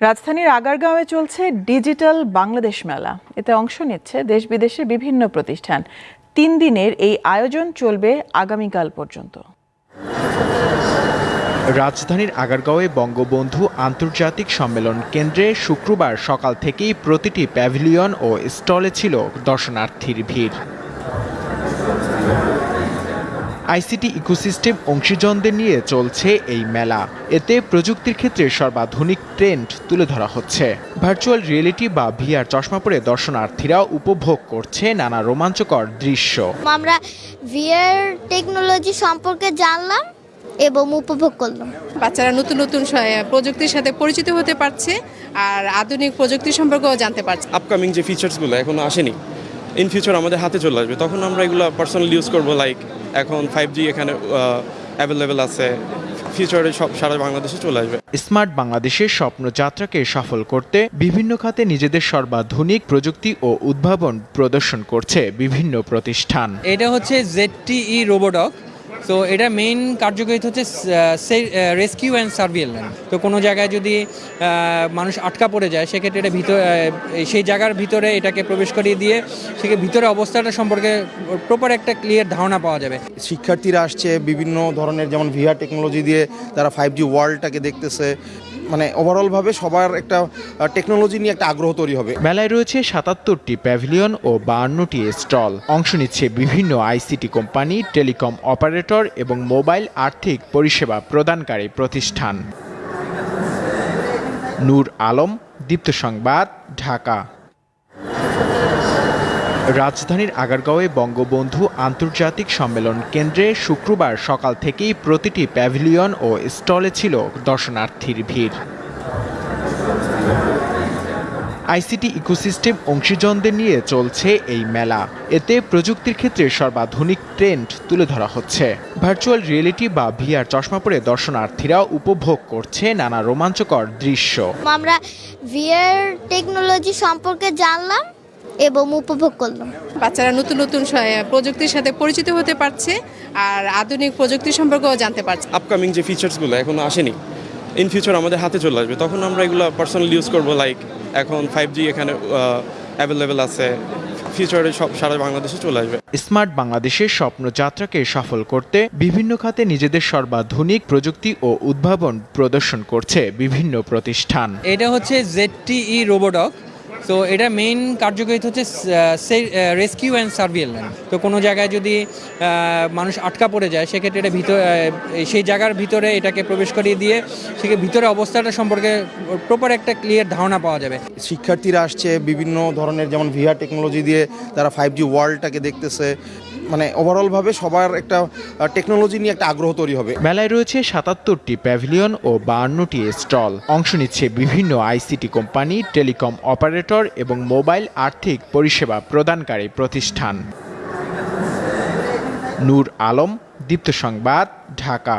রাজধানীর আগারগাঁওয়ে চলছে ডিজিটাল বাংলাদেশ মেলা। এতে অংশ নিচ্ছে দেশ বিদেশের বিভিন্ন প্রতিষ্ঠান। তিন দিনের এই আয়োজন চলবে আগামীকাল পর্যন্ত। রাজধানীর আগারগাঁওয়ে বঙ্গবন্ধু আন্তর্জাতিক সম্মেলন কেন্দ্রে শুক্রবার সকাল থেকেই প্রতিটি প্যাভিলিয়ন ও স্টলে ছিল দর্শনার্থীর ভিড়। আইসিটি ইকোসিস্টেম অংশীজনদের নিয়ে চলছে এই মেলা। এতে প্রযুক্তির ক্ষেত্রে সর্বাধুনিক ট্রেন্ড তুলে ধরা হচ্ছে। ভার্চুয়াল রিয়েলিটি বা ভিআর চশমা পরে দর্শনার্থীরা উপভোগ করছে নানা রোমাঞ্চকর দৃশ্য। আমরা ভিআর টেকনোলজি সম্পর্কে জানলাম এবং উপভোগ করলাম। বাচ্চারা নতুন নতুন প্রযুক্তির সাথে পরিচিত হতে পারছে আর আধুনিক প্রযুক্তি সম্পর্কেও জানতে পারছে। আপকামিং যে ফিচার্সগুলো এখনও আসেনি ইন ফিউচার আমাদের হাতে চলে আসবে। তখন আমরা এগুলো পার্সোনাল ইউজ করব লাইক এখন ফাইভ জি এখানে অ্যাভেলেবেল আছে। ফিউচারে সব সারা বাংলাদেশে চলে আসবে। স্মার্ট বাংলাদেশের স্বপ্নযাত্রাকে সফল করতে বিভিন্ন খাতে নিজেদের সর্বাধুনিক প্রযুক্তি ও উদ্ভাবন প্রদর্শন করছে বিভিন্ন প্রতিষ্ঠান। এটা হচ্ছে জেডটিই রোবোডক তো এটা মেইন কার্যকরিত হচ্ছে রেস্কিউ অ্যান্ড সার্ভিলেন্স তো কোনো জায়গায় যদি মানুষ আটকা পড়ে যায়, সেক্ষেত্রে এটা ভিতর সেই জায়গার ভিতরে এটাকে প্রবেশ করিয়ে দিয়ে, সেকে ভিতরে অবস্থাটা সম্পর্কে প্রপার একটা ক্লিয়ার ধারণা পাওয়া যাবে। শিক্ষার্থীরা আসছে বিভিন্ন ধরনের, যেমন ভিআর টেকনোলজি দিয়ে তারা ফাইভ জি ওয়ার্ল্ডটাকে দেখতেছে। মানে ওভারঅলভাবে সবার একটা টেকনোলজি নিয়ে একটা আগ্রহ তৈরি হবে। মেলায় রয়েছে সাতাত্তরটি প্যাভিলিয়ন ও বাহান্নটি স্টল অংশ নিচ্ছে বিভিন্ন আইসিটি কোম্পানি টেলিকম অপারেটর এবং মোবাইল আর্থিক পরিষেবা প্রদানকারী প্রতিষ্ঠান। নূর আলম, দীপ্ত সংবাদ, ঢাকা। রাজধানীর আগারগাঁওয়ে বঙ্গবন্ধু আন্তর্জাতিক সম্মেলন কেন্দ্রে শুক্রবার সকাল থেকেই প্রতিটি প্যাভিলিয়ন ও স্টলে ছিল দর্শনার্থীর ভিড়। আইসিটি ইকোসিস্টেম অংশীজনদের নিয়ে চলছে এই মেলা। এতে প্রযুক্তির ক্ষেত্রে সর্বাধুনিক ট্রেন্ড তুলে ধরা হচ্ছে। ভার্চুয়াল রিয়েলিটি বা ভিআর চশমা পরে দর্শনার্থীরা উপভোগ করছে নানা রোমাঞ্চকর দৃশ্য। আমরা ভিআর টেকনোলজি সম্পর্কে জানলাম। এবং উপভোগ করলাম। বাচ্চারা নতুন নতুন প্রযুক্তির সাথে পরিচিত হতে পারছে আর আধুনিক প্রযুক্তি সম্পর্কেও জানতে পারছে। আপকামিং যে ফিচার্সগুলো এখনও আসেনি ইন ফিউচার আমাদের হাতে চলে আসবে তখন আমরা এগুলো পার্সোনালি ইউজ করব লাইক এখন ফাইভ জি এখানে অ্যাভেলেবেল আছে ফিউচারে সব সারা বাংলাদেশে চলে আসবে। স্মার্ট বাংলাদেশের স্বপ্নযাত্রাকে সফল করতে বিভিন্ন খাতে নিজেদের সর্বাধুনিক প্রযুক্তি ও উদ্ভাবন প্রদর্শন করছে বিভিন্ন প্রতিষ্ঠান। এটা হচ্ছে জেডটিই রোবোডক তো এটা মেইন কার্যকারিতা হচ্ছে রেস্কিউ অ্যান্ড সার্ভিলেন্স তো কোনো জায়গায় যদি মানুষ আটকা পড়ে যায়, সেক্ষেত্রে এটা ভিতর সেই জায়গার ভিতরে এটাকে প্রবেশ করিয়ে দিয়ে, সেকে ভিতরে অবস্থাটা সম্পর্কে প্রপার একটা ক্লিয়ার ধারণা পাওয়া যাবে। শিক্ষার্থীরা আসছে বিভিন্ন ধরনের, যেমন ভিআর টেকনোলজি দিয়ে তারা ফাইভ জি ওয়ার্ল্ডটাকে দেখতেছে। মানে ওভারঅলভাবে সবার একটা টেকনোলজি নিয়ে একটা আগ্রহ তৈরি হবে। মেলায় রয়েছে সাতাত্তরটি প্যাভিলিয়ন ও বাহান্নটি স্টল অংশ নিচ্ছে বিভিন্ন আইসিটি কোম্পানি টেলিকম অপারেটর এবং মোবাইল আর্থিক পরিষেবা প্রদানকারী প্রতিষ্ঠান। নূর আলম, দীপ্ত সংবাদ, ঢাকা।